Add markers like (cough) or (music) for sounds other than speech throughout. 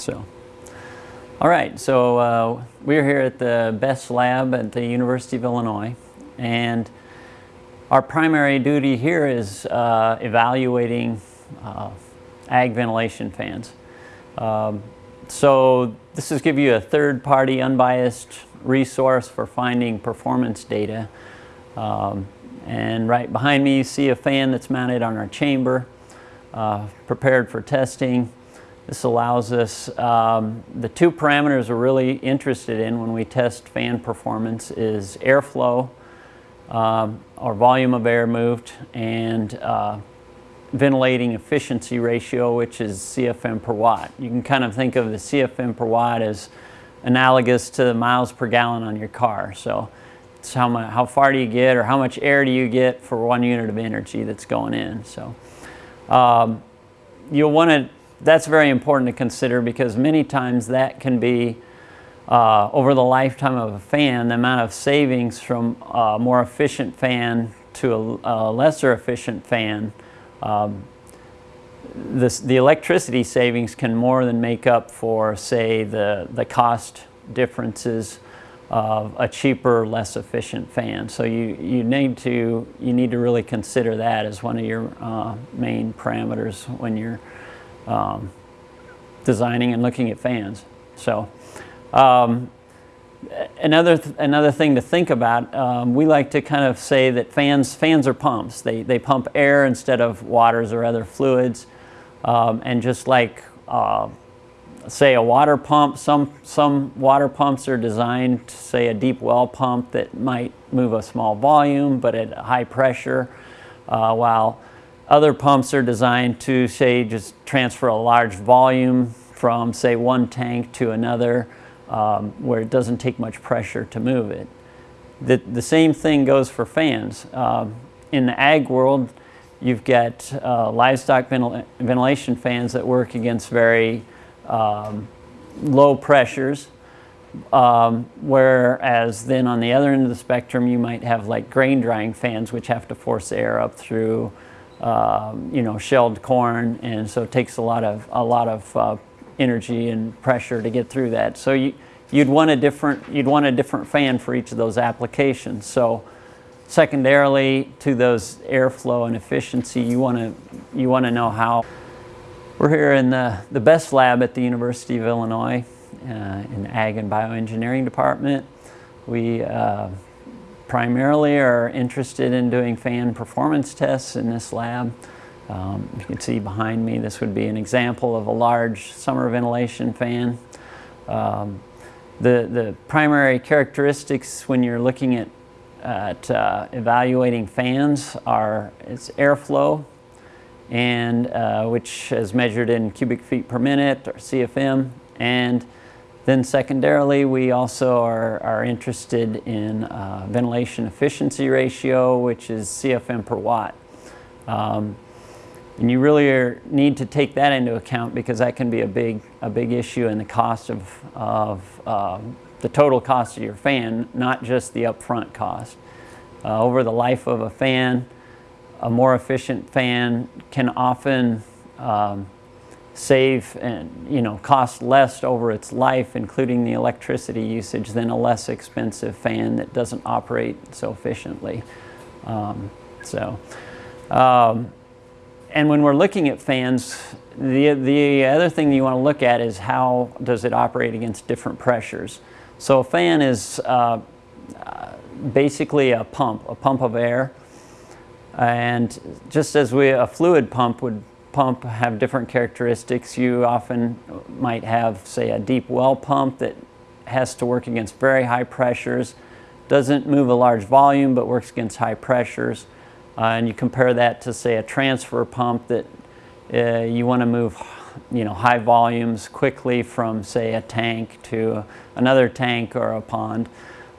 So, all right, so uh, we're here at the BESS lab at the University of Illinois, and our primary duty here is uh, evaluating uh, ag ventilation fans. Um, so this is give you a third-party unbiased resource for finding performance data. Um, and right behind me you see a fan that's mounted on our chamber, uh, prepared for testing. This allows us, um, the two parameters we're really interested in when we test fan performance is airflow, um, or volume of air moved, and uh, ventilating efficiency ratio, which is CFM per watt. You can kind of think of the CFM per watt as analogous to the miles per gallon on your car. So it's how, much, how far do you get or how much air do you get for one unit of energy that's going in. So um, you'll want to, that's very important to consider because many times that can be uh, over the lifetime of a fan, the amount of savings from a more efficient fan to a, a lesser efficient fan um, this, the electricity savings can more than make up for, say, the, the cost differences of a cheaper, less efficient fan. So you, you, need, to, you need to really consider that as one of your uh, main parameters when you're um, designing and looking at fans. So um, another, th another thing to think about, um, we like to kind of say that fans, fans are pumps. They, they pump air instead of waters or other fluids. Um, and just like, uh, say a water pump, some, some water pumps are designed to say a deep well pump that might move a small volume but at high pressure, uh, while other pumps are designed to say just transfer a large volume from say one tank to another um, where it doesn't take much pressure to move it. The, the same thing goes for fans. Um, in the ag world, you've got uh, livestock ventil ventilation fans that work against very um, low pressures, um, whereas then on the other end of the spectrum, you might have like grain drying fans, which have to force air up through, um, you know, shelled corn, and so it takes a lot of a lot of uh, energy and pressure to get through that. So you, you'd want a different you'd want a different fan for each of those applications. So secondarily to those airflow and efficiency, you want to you want to know how. We're here in the, the BESS lab at the University of Illinois uh, in the Ag and Bioengineering department. We uh, primarily are interested in doing fan performance tests in this lab. Um, you can see behind me, this would be an example of a large summer ventilation fan. Um, the, the primary characteristics when you're looking at, at uh, evaluating fans are its airflow, and uh, which is measured in cubic feet per minute, or CFM, and then secondarily, we also are, are interested in uh, ventilation efficiency ratio, which is CFM per watt. Um, and you really are, need to take that into account because that can be a big, a big issue in the cost of, of uh, the total cost of your fan, not just the upfront cost. Uh, over the life of a fan, a more efficient fan can often um, save and you know cost less over its life, including the electricity usage, than a less expensive fan that doesn't operate so efficiently. Um, so. Um, and when we're looking at fans, the, the other thing you want to look at is how does it operate against different pressures. So a fan is uh, basically a pump, a pump of air. And just as we, a fluid pump would pump have different characteristics, you often might have, say, a deep well pump that has to work against very high pressures, doesn't move a large volume, but works against high pressures. Uh, and you compare that to say a transfer pump that uh, you want to move you know, high volumes quickly from say a tank to another tank or a pond.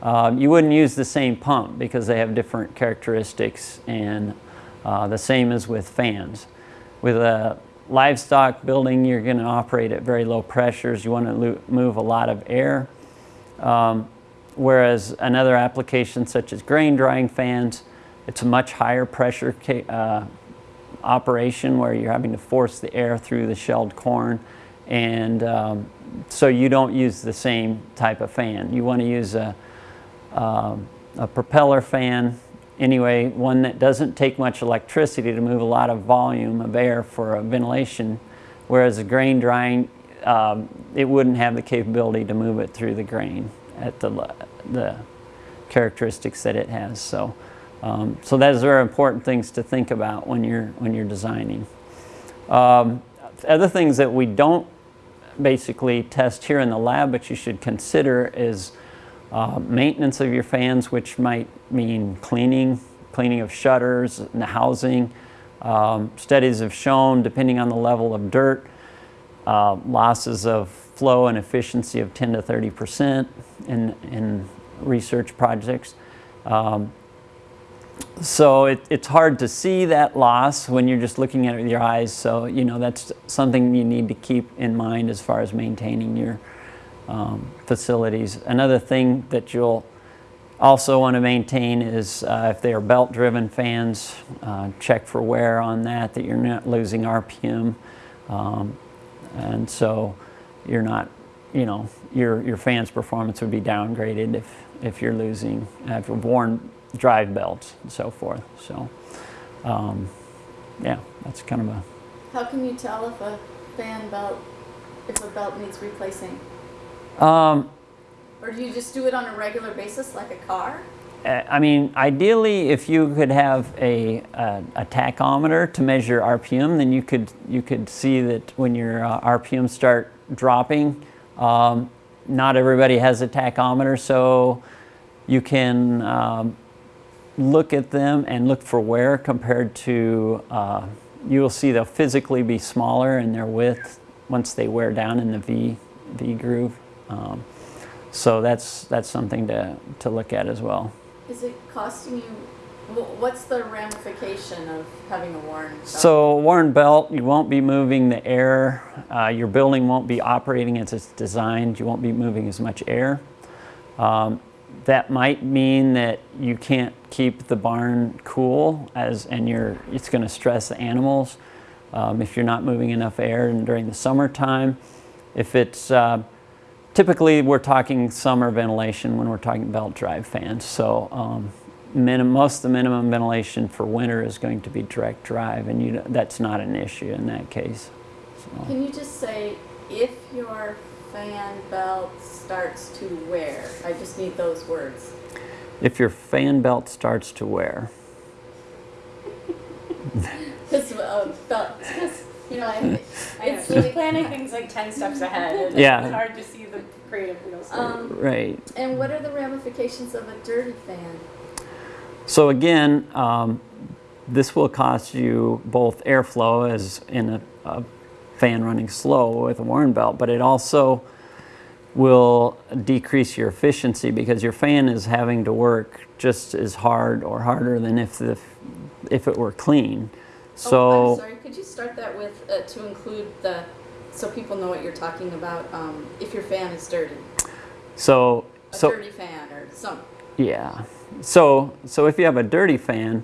Um, you wouldn't use the same pump because they have different characteristics and uh, the same as with fans. With a livestock building, you're going to operate at very low pressures. You want to move a lot of air. Um, whereas another application such as grain drying fans, it's a much higher pressure uh, operation where you're having to force the air through the shelled corn and um, so you don't use the same type of fan. You want to use a, um, a propeller fan anyway, one that doesn't take much electricity to move a lot of volume of air for a ventilation, whereas a grain drying, um, it wouldn't have the capability to move it through the grain at the, the characteristics that it has. So, um, so those are important things to think about when you're, when you're designing. Um, other things that we don't basically test here in the lab, but you should consider is uh, maintenance of your fans, which might mean cleaning, cleaning of shutters and the housing. Um, studies have shown, depending on the level of dirt, uh, losses of flow and efficiency of 10 to 30 percent in, in research projects. Um, so it, it's hard to see that loss when you're just looking at it with your eyes. So, you know, that's something you need to keep in mind as far as maintaining your um, facilities. Another thing that you'll also want to maintain is uh, if they are belt driven fans, uh, check for wear on that, that you're not losing RPM. Um, and so you're not, you know, your, your fan's performance would be downgraded if, if you're losing, if you've worn drive belts and so forth. So, um, yeah, that's kind of a. How can you tell if a fan belt, if a belt needs replacing? Um, or do you just do it on a regular basis like a car? Uh, I mean, ideally, if you could have a, a, a, tachometer to measure RPM, then you could you could see that when your uh, RPM start dropping. Um, not everybody has a tachometer, so you can um, look at them and look for wear compared to. Uh, you will see they'll physically be smaller in their width once they wear down in the V V groove. Um, so that's that's something to to look at as well. Is it costing you? What's the ramification of having a worn belt? So a worn belt, you won't be moving the air. Uh, your building won't be operating as it's designed. You won't be moving as much air. Um, that might mean that you can't keep the barn cool as and you're it's going to stress the animals um, if you're not moving enough air and during the summertime if it's uh, typically we're talking summer ventilation when we're talking belt drive fans so um, minim, most of the minimum ventilation for winter is going to be direct drive and you, that's not an issue in that case so. can you just say if your fan belt starts to wear? I just need those words. If your fan belt starts to wear. (laughs) Because uh, you know, I, it's really planning things like 10 steps ahead. (laughs) yeah. It's hard to see the creative wheels. Um, right. And what are the ramifications of a dirty fan? So again, um, this will cost you both airflow as in a, a fan running slow with a worn belt, but it also will decrease your efficiency because your fan is having to work just as hard or harder than if the if it were clean. So oh, I'm sorry. Could you start that with uh, to include the so people know what you're talking about? Um, if your fan is dirty. So a so dirty fan or something. Yeah. So so if you have a dirty fan,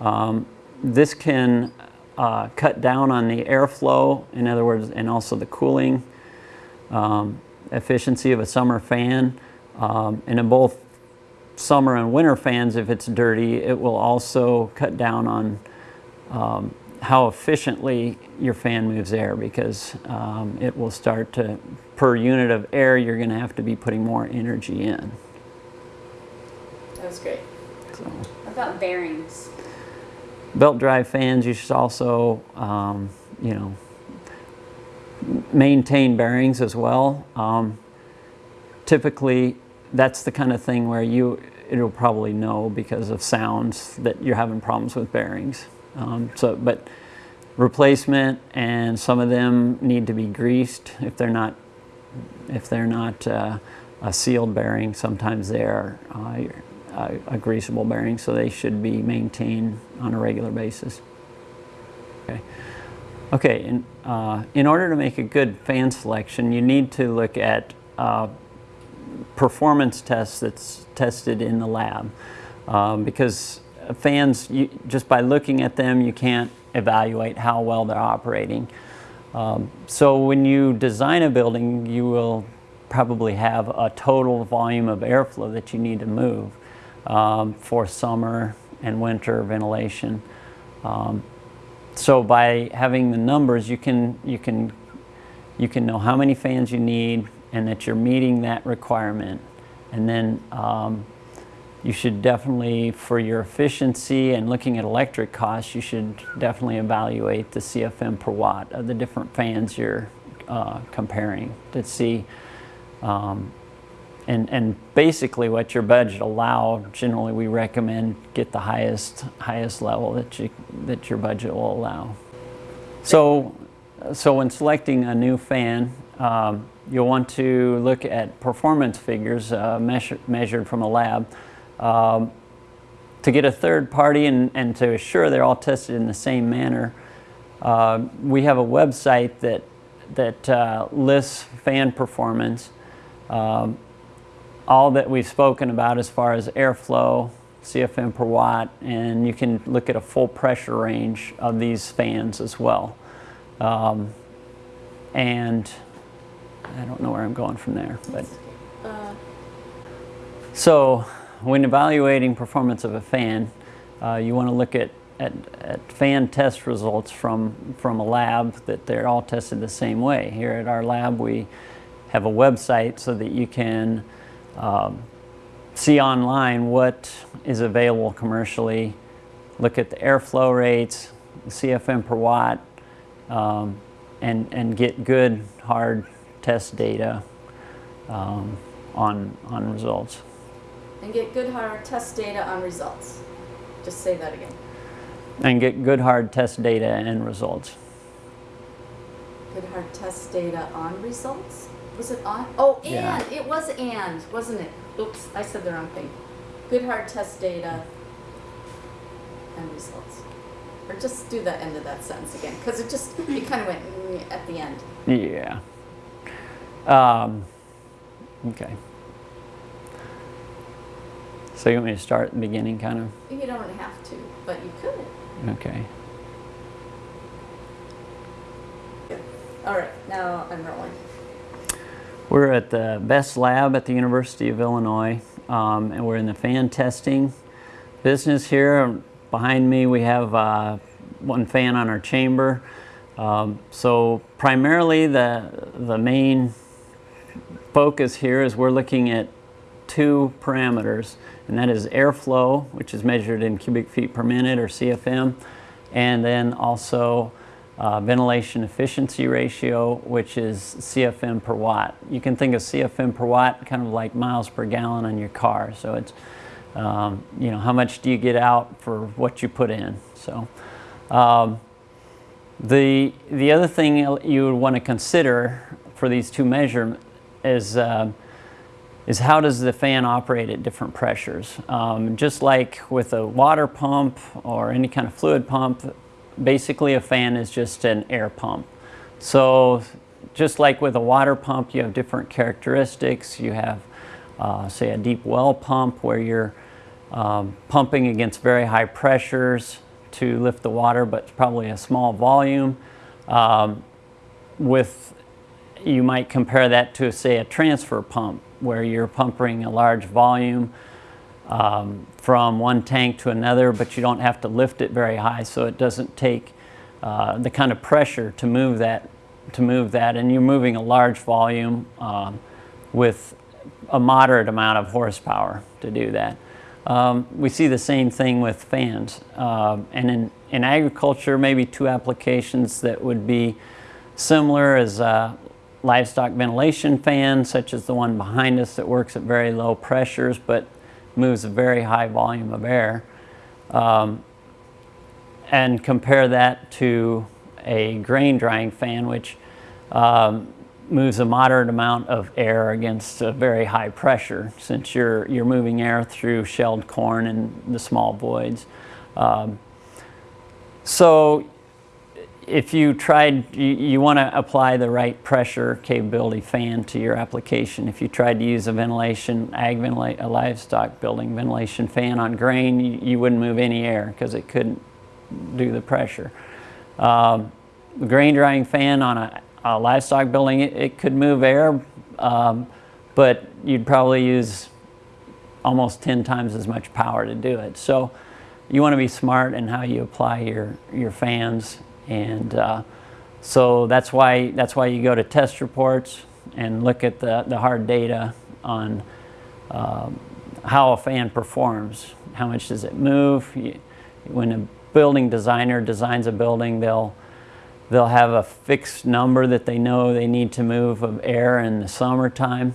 um, this can uh, cut down on the airflow. In other words, and also the cooling. Um, efficiency of a summer fan. Um, and in both summer and winter fans, if it's dirty, it will also cut down on um, how efficiently your fan moves air because um, it will start to, per unit of air, you're going to have to be putting more energy in. That was great. So. What about bearings? Belt drive fans, you should also, um, you know, maintain bearings as well. Um, typically, that's the kind of thing where you it'll probably know because of sounds that you're having problems with bearings. Um, so, but replacement and some of them need to be greased if they're not if they're not uh, a sealed bearing. Sometimes they are uh, a greasable bearing, so they should be maintained on a regular basis. Okay. Okay, in, uh, in order to make a good fan selection, you need to look at uh, performance tests that's tested in the lab. Um, because fans, you, just by looking at them, you can't evaluate how well they're operating. Um, so when you design a building, you will probably have a total volume of airflow that you need to move um, for summer and winter ventilation. Um, so by having the numbers, you can you can you can know how many fans you need and that you're meeting that requirement, and then um, you should definitely, for your efficiency and looking at electric costs, you should definitely evaluate the CFM per watt of the different fans you're uh, comparing to see. Um, and, and basically what your budget allow, generally we recommend get the highest, highest level that, you, that your budget will allow. So, so when selecting a new fan, um, you'll want to look at performance figures uh, measure, measured from a lab. Um, to get a third party and, and to assure they're all tested in the same manner, uh, we have a website that, that uh, lists fan performance. Um, all that we've spoken about as far as airflow, CFM per watt, and you can look at a full pressure range of these fans as well. Um, and I don't know where I'm going from there, but Uh, so when evaluating performance of a fan, uh, you want to look at, at, at fan test results from, from a lab that they're all tested the same way. Here at our lab, we have a website so that you can um, see online what is available commercially, look at the airflow rates, CFM per watt, um, and, and get good hard test data um, on, on results. And get good hard test data on results. Just say that again. And get good hard test data and results. Good hard test data on results? Was it on? Oh, and, Yeah. it was and, wasn't it? Oops, I said the wrong thing. Good hard test data and results. Or just do the end of that sentence again, because it just, (laughs) it kind of went mm, at the end. Yeah. Um, okay. So you want me to start at the beginning, kind of? You don't have to, but you could. Okay. All right, now I'm rolling. We're at the BESS Lab at the University of Illinois, um, and we're in the fan testing business here. Behind me, we have uh, one fan on our chamber. Um, so primarily, the the main focus here is we're looking at two parameters, and that is airflow, which is measured in cubic feet per minute or CFM, and then also uh, ventilation efficiency ratio, which is CFM per watt. You can think of CFM per watt kind of like miles per gallon on your car. So it's, um, you know, how much do you get out for what you put in? So um, the, the other thing you would want to consider for these two measurements is, uh, is how does the fan operate at different pressures? Um, just like with a water pump or any kind of fluid pump, basically a fan is just an air pump. So just like with a water pump, you have different characteristics. You have, uh, say, a deep well pump where you're um, pumping against very high pressures to lift the water, but probably a small volume. Um, with, you might compare that to, say, a transfer pump where you're pumping a large volume um, from one tank to another, but you don't have to lift it very high, so it doesn't take uh, the kind of pressure to move that. To move that, and you're moving a large volume um, with a moderate amount of horsepower to do that. Um, we see the same thing with fans, Um and in, in agriculture, maybe two applications that would be similar is uh, livestock ventilation fan, such as the one behind us that works at very low pressures, but moves a very high volume of air, um, and compare that to a grain drying fan, which um, moves a moderate amount of air against a very high pressure, since you're you're moving air through shelled corn and the small voids. Um, so if you tried, you, you want to apply the right pressure capability fan to your application. If you tried to use a ventilation, ag ventilate, a livestock building ventilation fan on grain, you, you wouldn't move any air because it couldn't do the pressure. Um, the grain drying fan on a, a livestock building, it, it could move air, um, but you'd probably use almost 10 times as much power to do it. So you want to be smart in how you apply your, your fans. And uh, so that's why, that's why you go to test reports and look at the, the hard data on um, how a fan performs. How much does it move? When a building designer designs a building, they'll they'll have a fixed number that they know they need to move of air in the summertime.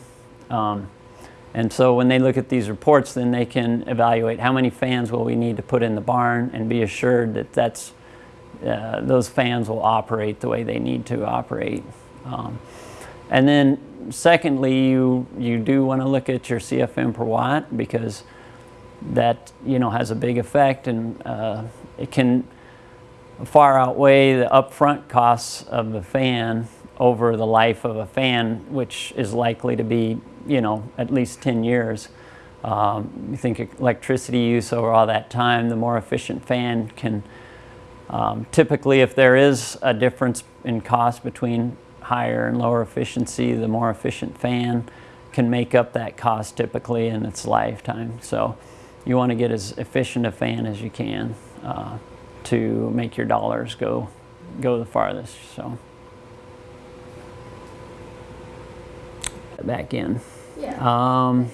Um, and so when they look at these reports, then they can evaluate how many fans will we need to put in the barn and be assured that that's, uh, those fans will operate the way they need to operate. Um, and then secondly, you, you do want to look at your CFM per watt because that you know has a big effect and uh, it can far outweigh the upfront costs of the fan over the life of a fan, which is likely to be, you know, at least 10 years. Um, you think electricity use over all that time, the more efficient fan can, um, typically if there is a difference in cost between higher and lower efficiency, the more efficient fan can make up that cost typically in its lifetime. So you want to get as efficient a fan as you can. Uh, to make your dollars go go the farthest. So back in. Yeah. Um,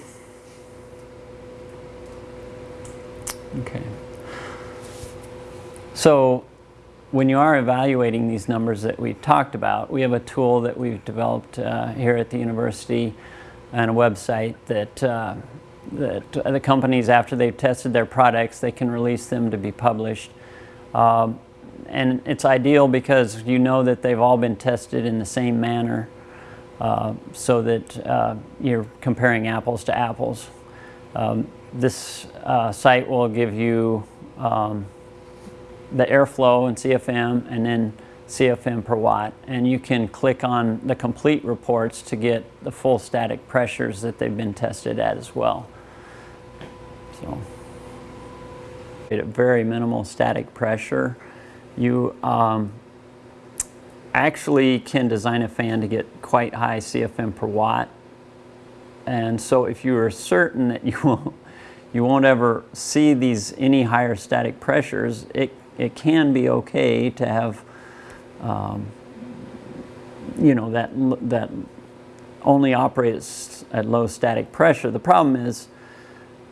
okay. So when you are evaluating these numbers that we talked about, we have a tool that we've developed uh, here at the university and a website that uh, that the companies, after they've tested their products, they can release them to be published. Um, and it's ideal because you know that they've all been tested in the same manner uh, so that uh, you're comparing apples to apples. Um, this uh, site will give you um, the airflow and CFM and then CFM per watt and you can click on the complete reports to get the full static pressures that they've been tested at as well. So at a very minimal static pressure, you um, actually can design a fan to get quite high CFM per watt. And so if you are certain that you (laughs) won't, you won't ever see these any higher static pressures, it, it can be okay to have, um, you know, that, that only operates at low static pressure. The problem is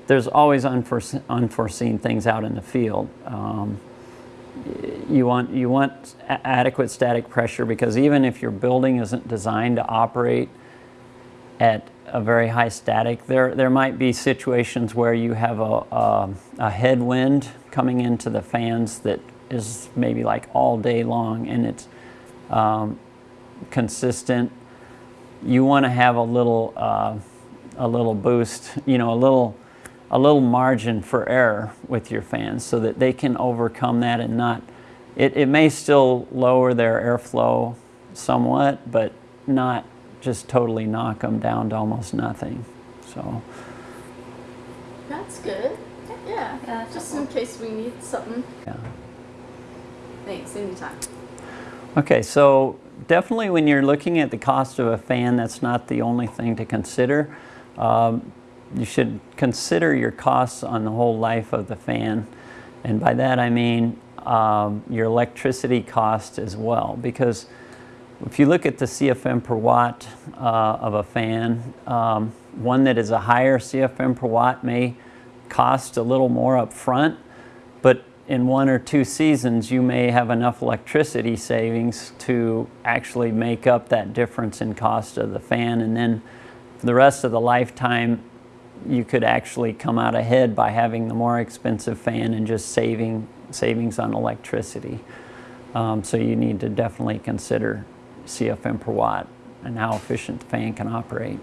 there's always unforeseen, unforeseen things out in the field. Um, you want, you want adequate static pressure because even if your building isn't designed to operate at a very high static, there, there might be situations where you have a, a, a headwind coming into the fans that is maybe like all day long and it's um, consistent. You want to have a little, uh, a little boost, you know, a little a little margin for error with your fans so that they can overcome that and not, it, it may still lower their airflow somewhat, but not just totally knock them down to almost nothing. So, That's good. Yeah. Yeah, Just in case we need something. yeah. Thanks, anytime. Okay, so definitely when you're looking at the cost of a fan, that's not the only thing to consider. Um, you should consider your costs on the whole life of the fan. And by that I mean um, your electricity cost as well. Because if you look at the CFM per watt uh, of a fan, um, one that is a higher CFM per watt may cost a little more up front, but in one or two seasons you may have enough electricity savings to actually make up that difference in cost of the fan and then for the rest of the lifetime you could actually come out ahead by having the more expensive fan and just saving savings on electricity. Um, so you need to definitely consider CFM per watt and how efficient the fan can operate.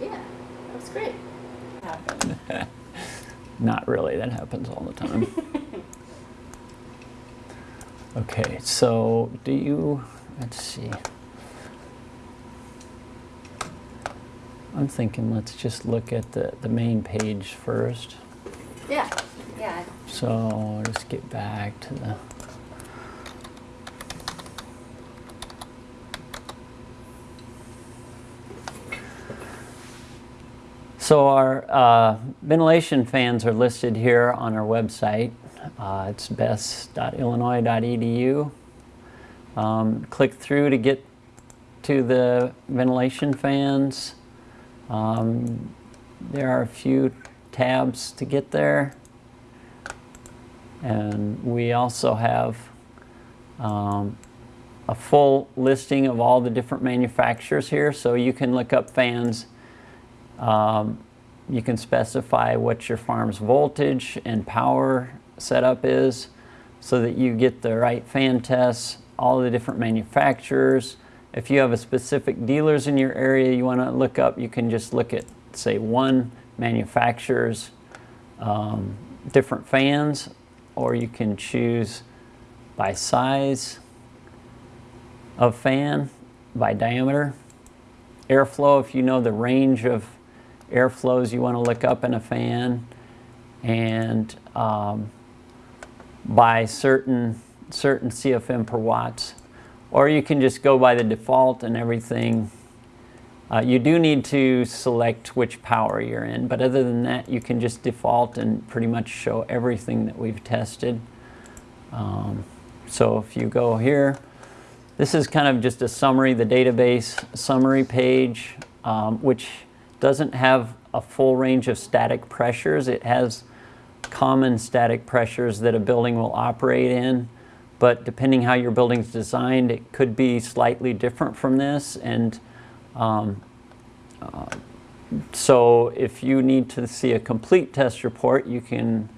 Yeah, that's great. (laughs) Not really, that happens all the time. (laughs) okay, so do you, let's see. I'm thinking let's just look at the, the main page first. Yeah. Yeah. So let's get back to the. So our uh, ventilation fans are listed here on our website. Uh, it's bess.illinois.edu. Um, click through to get to the ventilation fans. Um, there are a few tabs to get there. And we also have um, a full listing of all the different manufacturers here. So you can look up fans. Um, you can specify what your farm's voltage and power setup is so that you get the right fan tests, all the different manufacturers. If you have a specific dealers in your area you want to look up, you can just look at, say, one manufacturer's um, different fans, or you can choose by size of fan, by diameter, airflow, if you know the range of airflows you want to look up in a fan, and um, by certain certain CFM per watts. Or you can just go by the default and everything. Uh, you do need to select which power you're in, but other than that, you can just default and pretty much show everything that we've tested. Um, so if you go here, this is kind of just a summary, the database summary page, um, which doesn't have a full range of static pressures. It has common static pressures that a building will operate in, but depending how your building's designed, it could be slightly different from this. And um, uh, so if you need to see a complete test report, you can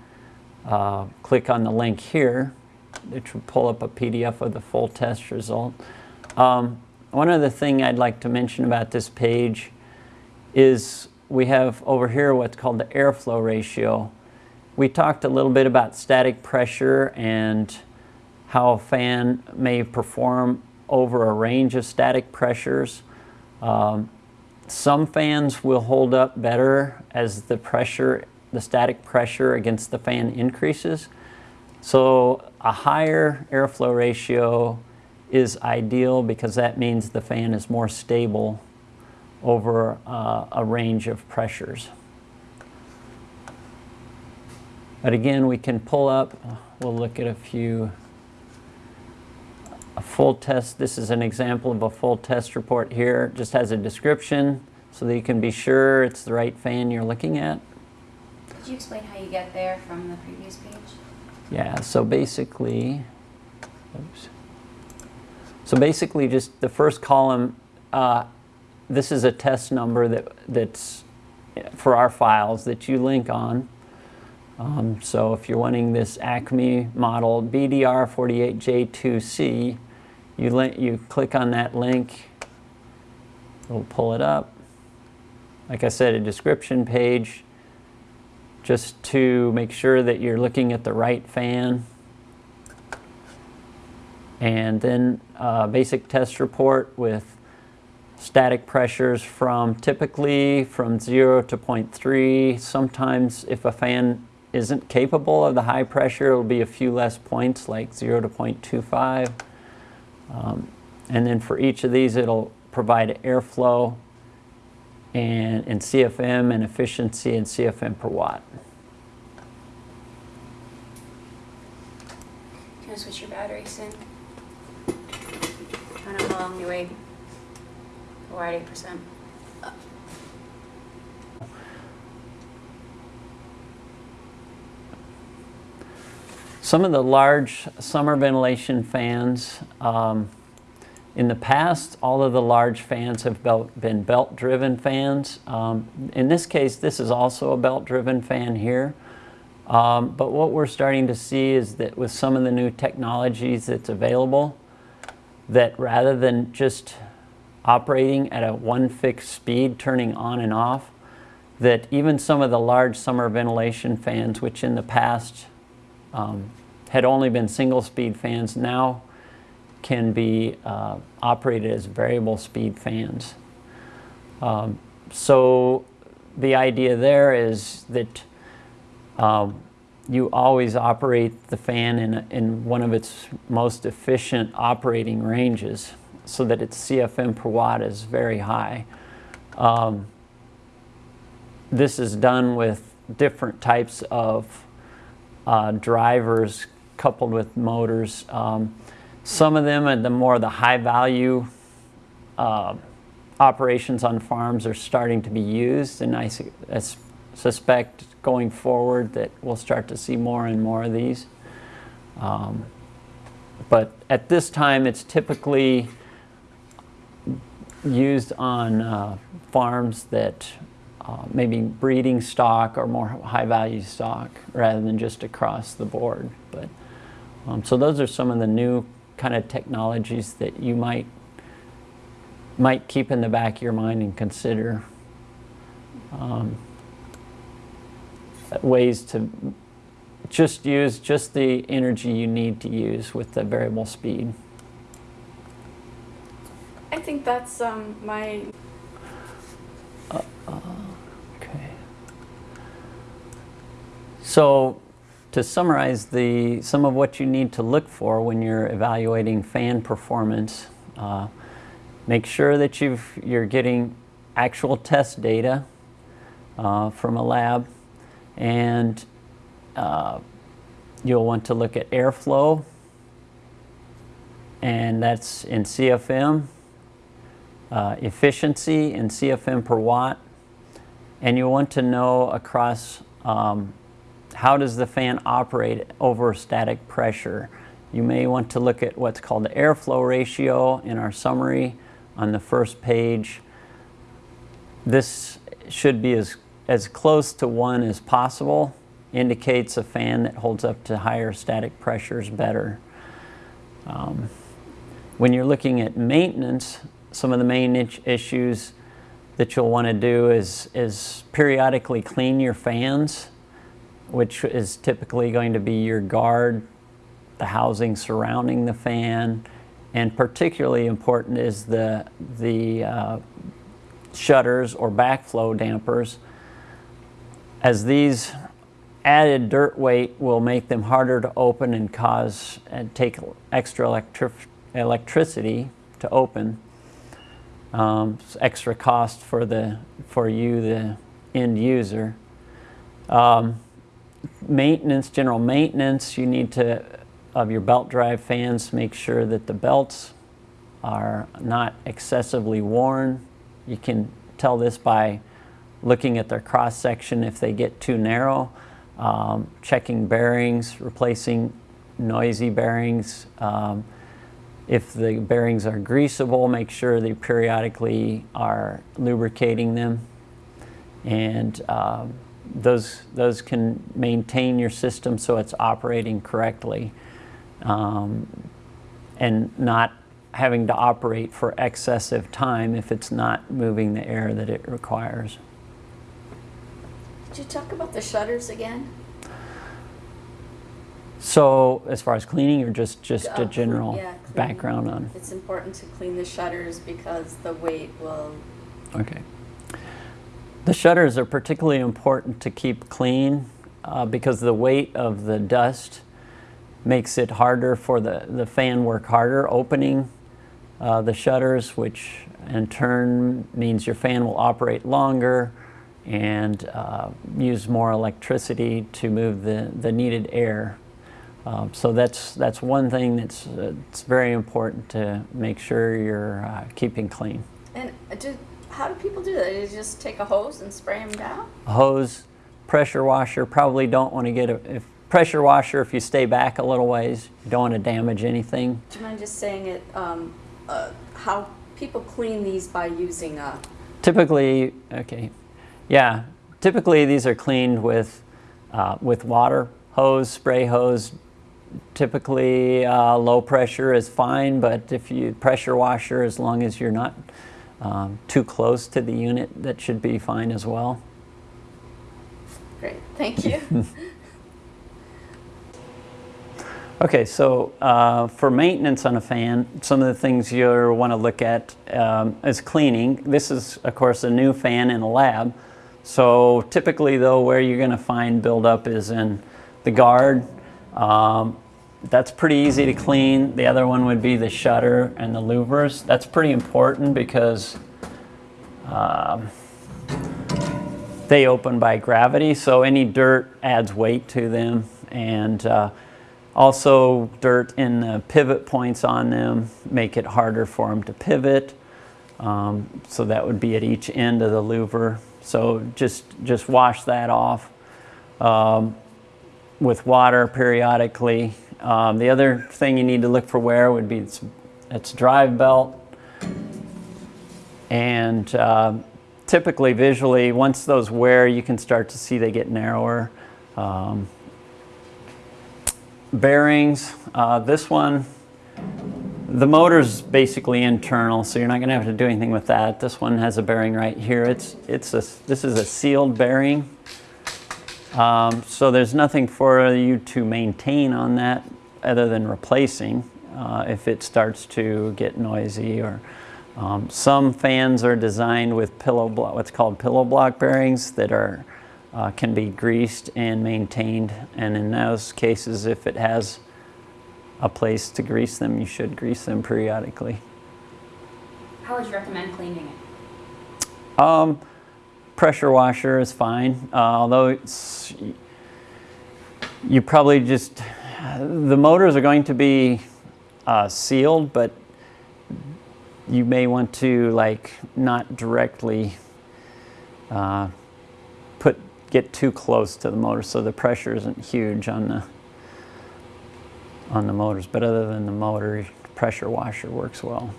uh, click on the link here, which will pull up a PDF of the full test result. Um, one other thing I'd like to mention about this page is we have over here what's called the airflow ratio. We talked a little bit about static pressure and how a fan may perform over a range of static pressures. Um, some fans will hold up better as the pressure, the static pressure against the fan increases. So a higher airflow ratio is ideal because that means the fan is more stable over uh, a range of pressures. But again, we can pull up, we'll look at a few, a full test. This is an example of a full test report here. Just has a description so that you can be sure it's the right fan you're looking at. Could you explain how you get there from the previous page? Yeah, so basically, oops. So basically just the first column, uh, this is a test number that, that's for our files that you link on. Um, so if you're wanting this Acme model BDR48J2C, you, link, you click on that link, it'll pull it up. Like I said, a description page just to make sure that you're looking at the right fan. And then a basic test report with static pressures from typically from 0 to 0.3. Sometimes if a fan isn't capable of the high pressure, it'll be a few less points like 0 to 0.25. Um, and then for each of these, it'll provide airflow and, and CFM and efficiency and CFM per watt. Can I switch your battery soon? I don't know how long you weighed. We're at eight percent. Some of the large summer ventilation fans, um, in the past, all of the large fans have belt, been belt-driven fans. Um, in this case, this is also a belt-driven fan here. Um, but what we're starting to see is that with some of the new technologies that's available, that rather than just operating at a one fixed speed, turning on and off, that even some of the large summer ventilation fans, which in the past um, had only been single speed fans, now can be uh, operated as variable speed fans. Um, so the idea there is that um, you always operate the fan in, in one of its most efficient operating ranges so that its CFM per watt is very high. Um, this is done with different types of uh, drivers coupled with motors. Um, some of them are the more the high value uh, operations on farms are starting to be used, and I, su- I suspect going forward that we'll start to see more and more of these. Um, but at this time, it's typically used on uh, farms that uh, maybe breeding stock or more high value stock rather than just across the board. But um, so those are some of the new kind of technologies that you might might keep in the back of your mind and consider um, ways to just use just the energy you need to use with the variable speed. I think that's um, my Okay. So to summarize the some of what you need to look for when you're evaluating fan performance, uh, make sure that you've you're getting actual test data uh, from a lab, and uh, you'll want to look at airflow, and that's in CFM, uh, efficiency in CFM per watt, and you want to know across um, how does the fan operate over static pressure. You may want to look at what's called the airflow ratio in our summary on the first page. This should be as, as close to one as possible, indicates a fan that holds up to higher static pressures better. Um, when you're looking at maintenance, some of the main issues that you'll want to do is, is periodically clean your fans, which is typically going to be your guard, the housing surrounding the fan, and particularly important is the, the uh, shutters or backflow dampers, as these added dirt weight will make them harder to open and cause and take extra electric, electricity to open um, extra cost for the for you the end user. Um, maintenance, general maintenance, you need to of your belt drive fans make sure that the belts are not excessively worn. You can tell this by looking at their cross section if they get too narrow, um, checking bearings, replacing noisy bearings. If the bearings are greasable, make sure they periodically are lubricating them. And um, those, those can maintain your system so it's operating correctly um, and not having to operate for excessive time if it's not moving the air that it requires. Did you talk about the shutters again? So as far as cleaning or just, just a general yeah, background on? It's important to clean the shutters because the weight will. Okay. The shutters are particularly important to keep clean uh, because the weight of the dust makes it harder for the, the fan work harder opening uh, the shutters, which in turn means your fan will operate longer and uh, use more electricity to move the, the needed air. Um, so that's, that's one thing that's uh, it's very important to make sure you're uh, keeping clean. And do, how do people do that? They just take a hose and spray them down? a hose, pressure washer. Probably don't want to get a if pressure washer if you stay back a little ways. You don't want to damage anything. Do you mind just saying it? Um, uh, how people clean these by using a. Typically, okay, yeah. Typically, these are cleaned with uh, with water hose, spray hose. Typically, uh, low pressure is fine, but if you pressure washer, as long as you're not um, too close to the unit, that should be fine as well. Great, thank you. (laughs) Okay, so uh, for maintenance on a fan, some of the things you'll want to look at um, is cleaning. This is, of course, a new fan in a lab. So typically, though, where you're going to find buildup is in the guard. Um, that's pretty easy to clean. The other one would be the shutter and the louvers. That's pretty important because um, they open by gravity, so any dirt adds weight to them. And uh, also dirt in the pivot points on them make it harder for them to pivot. Um, so that would be at each end of the louver. So just, just wash that off um, with water periodically. Um, the other thing you need to look for wear would be its, its drive belt. And uh, typically visually, once those wear, you can start to see they get narrower. Um, bearings, uh, this one, the motor's basically internal, so you're not going to have to do anything with that. This one has a bearing right here. It's, it's a, this is a sealed bearing. Um, so there's nothing for you to maintain on that other than replacing uh, if it starts to get noisy or um, some fans are designed with pillow block, what's called pillow block bearings that are uh, can be greased and maintained and in those cases if it has a place to grease them you should grease them periodically. How would you recommend cleaning it? Um, pressure washer is fine, uh, although you probably just, the motors are going to be uh, sealed, but you may want to like not directly uh, put, get too close to the motor so the pressure isn't huge on the, on the motors. But other than the motor, pressure washer works well.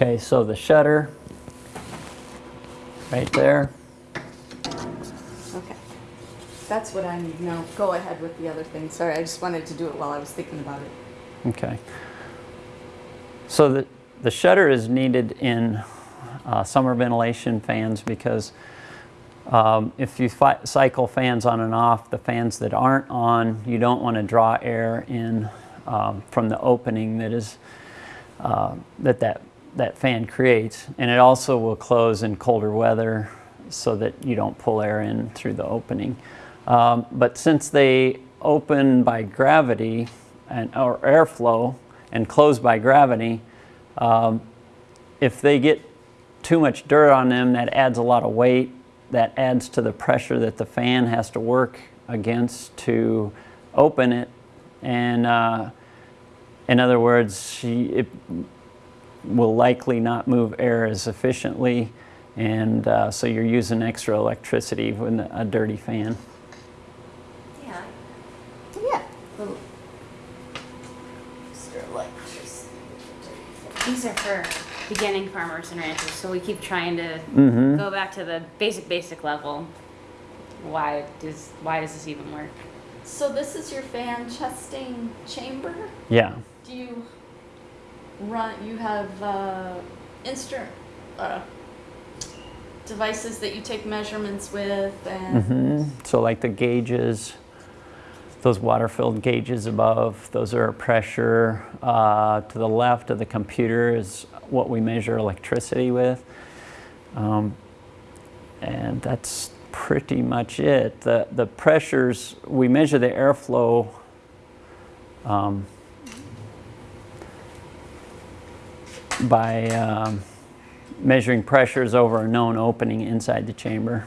Okay, so the shutter right there. Okay. That's what I need now. Go ahead with the other thing. Sorry, I just wanted to do it while I was thinking about it. Okay. So the, the shutter is needed in uh, summer ventilation fans because um, if you cycle fans on and off, the fans that aren't on, you don't want to draw air in um, from the opening that is uh, that, that that fan creates, and it also will close in colder weather so that you don't pull air in through the opening. Um, but since they open by gravity and or airflow and close by gravity, um, if they get too much dirt on them, that adds a lot of weight. That adds to the pressure that the fan has to work against to open it. And uh, in other words, she, it will likely not move air as efficiently. And uh, so you're using extra electricity with a dirty fan. Yeah. Yeah. Little extra electricity. These are for beginning farmers and ranchers, so we keep trying to Mm-hmm. go back to the basic, basic level. Why does why does this even work? So this is your fan testing chamber. Yeah. Do you run? You have uh, instrument uh, devices that you take measurements with, and hmm So like the gauges, those water-filled gauges above, those are pressure. Uh, to the left of the computer is what we measure electricity with. Um, and that's pretty much it. The, the pressures, we measure the airflow um, by um, measuring pressures over a known opening inside the chamber.